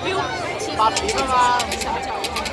没有，把皮盖儿。